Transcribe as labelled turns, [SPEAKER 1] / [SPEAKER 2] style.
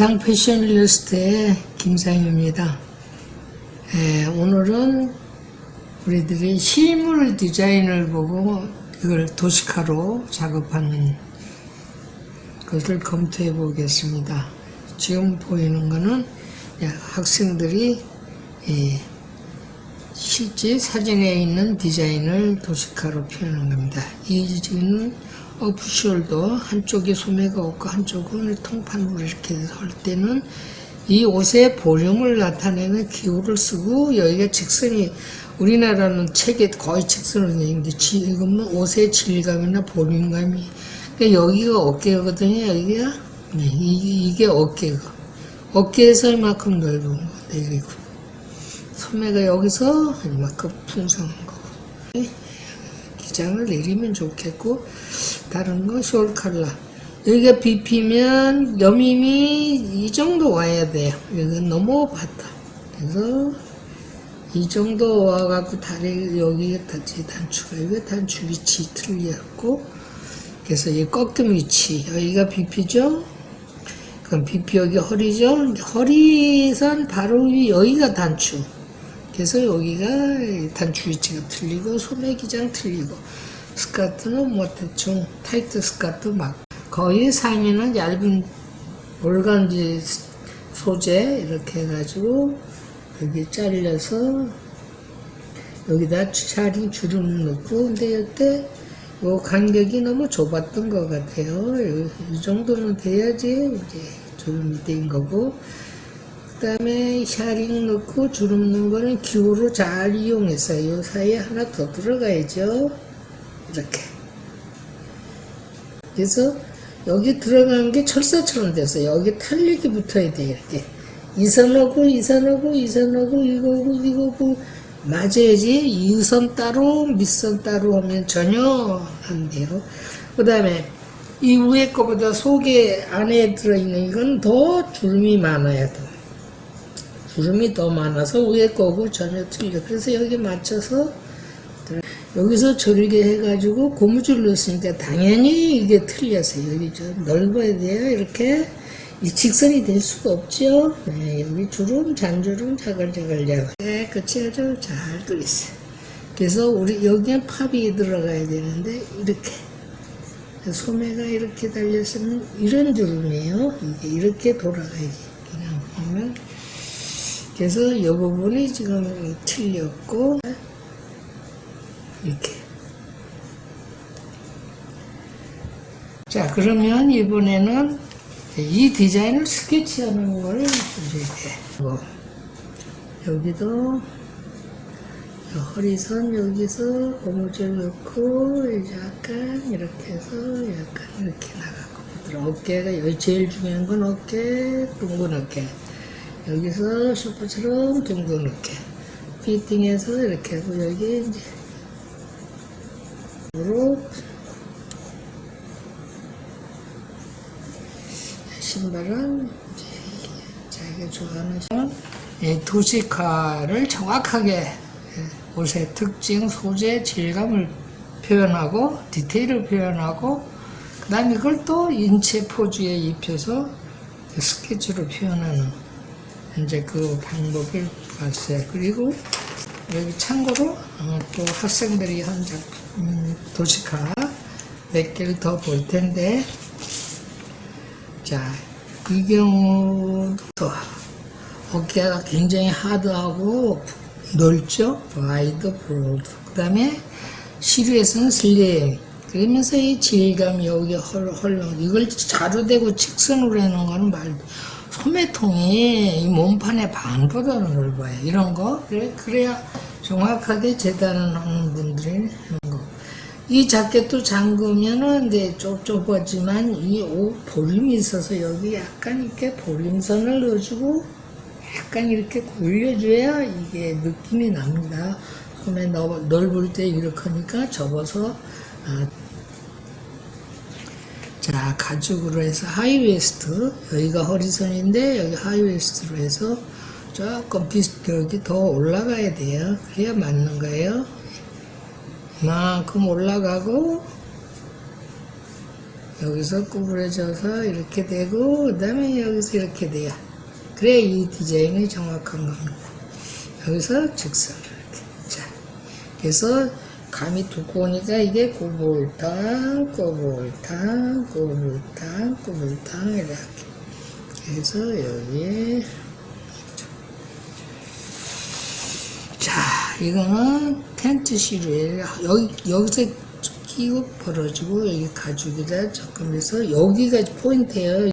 [SPEAKER 1] 상 패션리스트의 김상입니다. 예, 오늘은 우리들이 실물 디자인을 보고 이걸 도식화로 작업하는 것을 검토해 보겠습니다. 지금 보이는 거는 학생들이 예, 실제 사진에 있는 디자인을 도식화로 표현한 겁니다. 이 지금 오프숄더 한쪽에 소매가 없고 한쪽은 통판으로 이렇게 할 때는 이 옷의 볼륨을 나타내는 기호를 쓰고 여기가 직선이 우리나라는 책에 거의 직선으로 되어 있는데 지금은 옷의 질감이나 볼륨감이 그러니까 여기가 어깨거든요 여기가? 네, 이, 게 어깨가. 어깨에서 이만큼 넓은 거 내리고. 소매가 여기서 이만큼 풍성한 거. 네, 기장을 내리면 좋겠고 다른 거 숄컬러 여기가 빗히면 여밈이 이 정도 와야 돼요. 여기가 너무 봤다. 그래서 이 정도 와갖고 다리 여기가 단추 단추가 이거 단추 위치 틀렸고 그래서 이 꺾임 위치 여기가 비피죠? 그럼 비피 여기 허리죠? 허리선 바로 위 여기가 단추 그래서 여기가 단추 위치가 틀리고 소매 기장 틀리고 스커트는 뭐 대충 타이트 스커트 막 거의 상의는 얇은 오간지 소재 이렇게 해가지고 여기 잘려서 여기다 샤링 주름 넣고 근데 이때 요 간격이 너무 좁았던 것 같아요. 이 정도는 돼야지 이제 주름이 된 거고. 그 다음에 샤링 넣고 주름 넣은 거는 기호로 잘 이용했어요. 요 사이에 하나 더 들어가야죠. 이렇게. 그래서 여기 들어가는 게 철사처럼 돼서 여기 탄력이 붙어야 돼 이렇게. 이 선하고 이 선하고 이 선하고 이거고 이거고 맞아야지. 이선 따로 밑선 따로 하면 전혀 안 돼요. 그 다음에 이 위에 거보다 속에 안에 들어있는 이건 더 주름이 많아야 돼 주름이 더 많아서 위에 거고 전혀 틀려 그래서 여기 맞춰서 여기서 절개 해가지고 고무줄 넣었으니까 당연히 이게 틀렸어요. 여기 좀 넓어야 돼요. 이렇게 직선이 될 수가 없죠. 네, 여기 주름, 잔주름, 자글자글 자글. 깨끗이 아주 잘 끓였어요. 그래서 우리 여기에 팝이 들어가야 되는데 이렇게 소매가 이렇게 달렸으면 이런 주름이에요. 이게 이렇게 돌아가야지. 그냥 보면 그래서 이 부분이 지금 틀렸고 이렇게. 자 그러면 이번에는 이 디자인을 스케치하는 걸 이제 뭐 여기도 허리선 여기서 고무줄 넣고 약간 이렇게 해서 약간 이렇게 나가고. 어깨가 여기 제일 중요한 건 어깨 둥근 어깨 여기서 슈퍼처럼 둥근 어깨 피팅해서 이렇게 하고 여기 이제 으로 신발은 자기가 좋아하는 도식화를 정확하게 예, 옷의 특징, 소재, 질감을 표현하고 디테일을 표현하고 그 다음에 그걸 또 인체 포즈에 입혀서 스케치로 표현하는 이제 그 방법을 봤어요. 그리고 여기 참고로 어, 또 학생들이 한 작품 음, 도시카 몇 개를 더 볼 텐데. 자 이 경우도 어깨가 굉장히 하드하고 넓죠? wide broad. 그 다음에 시루에서는 슬림. 그러면서 이 질감이 여기 헐렁. 이걸 자루대고 직선으로 해놓은 거는 말 소매통이 이 몸판의 반보다는 넓어요 이런 거 그래, 그래야 정확하게 재단하는 분들이 하는 거. 이 자켓도 잠그면은 이제 좁좁하지만 이 옷 볼륨이 있어서 여기 약간 이렇게 볼륨선을 넣어주고 약간 이렇게 굴려줘야 이게 느낌이 납니다. 그러에 넓을 때 이렇게 하니까 접어서 아, 자 가죽으로 해서 high waist 여기가 허리선인데 여기 high waist로 해서 조금 비슷하게 더 올라가야 돼요. 그래야 맞는 거예요. 이만큼 올라가고 여기서 구부러져서 이렇게 되고 그 다음에 여기서 이렇게 돼야 그래 이 디자인이 정확한 겁니다. 여기서 직선을 이렇게 자 그래서 감이 두꺼우니까 이게 꼬불탕 꼬불탕 꼬불탕 꼬불탕 이렇게 그래서 여기에 자 이거는 텐트 시루예요. 여기 여기서 끼고 벌어지고 여기 가죽이라 조금 해서 여기가 포인트예요